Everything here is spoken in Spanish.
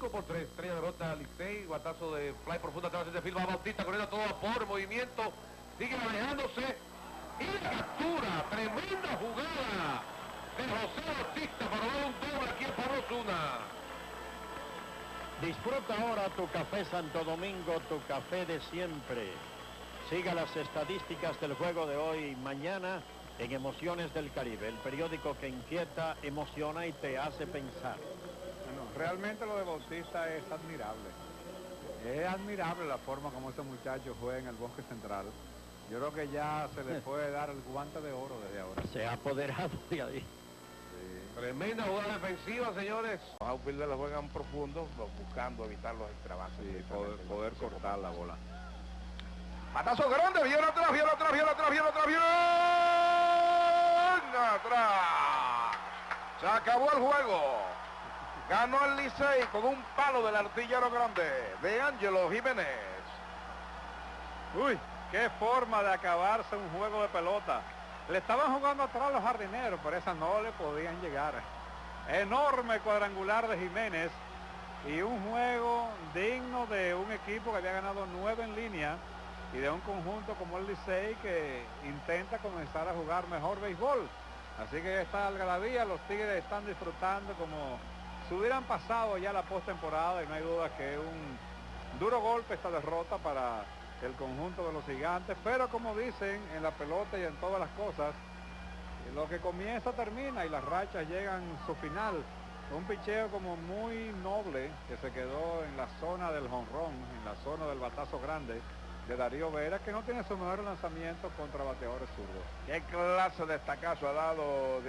5 por 3. Estrella derrota a Licey. Guatazo de fly profunda atrás de Filma Bautista corriendo a todo vapor. Movimiento. Sigue manejándose. Y captura. Tremenda jugada de José Bautista para dar un doble aquí en Pablo Zuna. Disfruta ahora tu café Santo Domingo, tu café de siempre. Siga las estadísticas del juego de hoy y mañana en Emociones del Caribe, el periódico que inquieta, emociona y te hace pensar. Realmente lo de Bautista es admirable. Es admirable la forma como ese muchacho juega en el bosque central. Yo creo que ya se le puede dar el guante de oro desde ahora. Se ha apoderado de ahí. Tremenda jugada defensiva, señores. Los outfielders la juegan profundo, buscando evitar los extrabases. Sí, poder, poder cortar la bola. Patazo grande, viene atrás, viene atrás, viene atrás, viene atrás, viene atrás. Se acabó el juego. Ganó el Licey con un palo del artillero grande de Ángelo Jiménez. Uy, qué forma de acabarse un juego de pelota. Le estaban jugando atrás los jardineros, pero esa no le podían llegar. Enorme cuadrangular de Jiménez y un juego digno de un equipo que había ganado nueve en línea y de un conjunto como el Licey que intenta comenzar a jugar mejor béisbol. Así que esta algarabía, los Tigres están disfrutando como si hubieran pasado ya la postemporada y no hay duda que un duro golpe esta derrota para el conjunto de los gigantes, pero como dicen en la pelota y en todas las cosas, lo que comienza termina y las rachas llegan a su final. Un picheo como muy noble que se quedó en la zona del jonrón, en la zona del batazo grande de Darío Vera, que no tiene su mejor lanzamiento contra bateadores zurdos. ¿Qué clase de estacazo ha dado